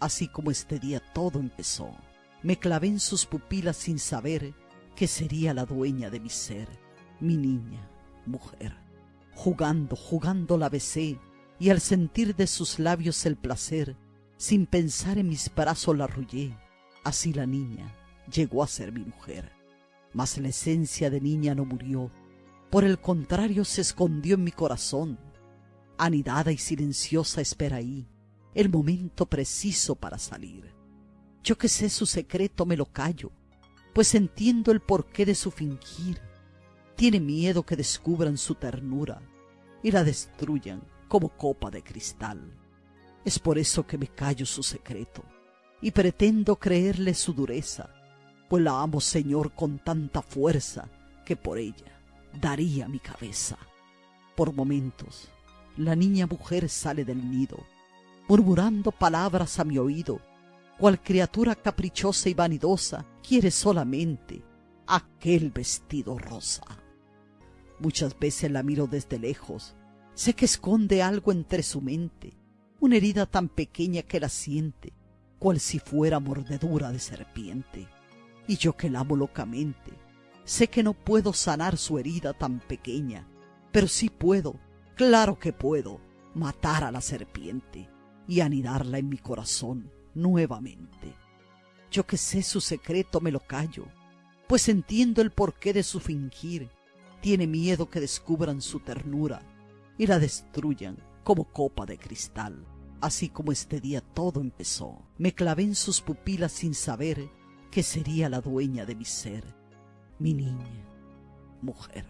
así como este día todo empezó. Me clavé en sus pupilas sin saber que sería la dueña de mi ser, mi niña, mujer. Jugando, jugando la besé, y al sentir de sus labios el placer, sin pensar en mis brazos la arrullé. Así la niña llegó a ser mi mujer. Mas la esencia de niña no murió, por el contrario se escondió en mi corazón. Anidada y silenciosa espera ahí el momento preciso para salir. Yo que sé su secreto me lo callo, pues entiendo el porqué de su fingir. Tiene miedo que descubran su ternura y la destruyan como copa de cristal. Es por eso que me callo su secreto y pretendo creerle su dureza, pues la amo, Señor, con tanta fuerza que por ella daría mi cabeza. Por momentos, la niña mujer sale del nido, murmurando palabras a mi oído, cual criatura caprichosa y vanidosa quiere solamente aquel vestido rosa. Muchas veces la miro desde lejos, sé que esconde algo entre su mente, una herida tan pequeña que la siente, cual si fuera mordedura de serpiente. Y yo que la amo locamente, sé que no puedo sanar su herida tan pequeña, pero sí puedo, claro que puedo, matar a la serpiente y anidarla en mi corazón nuevamente. Yo que sé su secreto me lo callo, pues entiendo el porqué de su fingir. Tiene miedo que descubran su ternura y la destruyan como copa de cristal. Así como este día todo empezó, me clavé en sus pupilas sin saber que sería la dueña de mi ser, mi niña, mujer.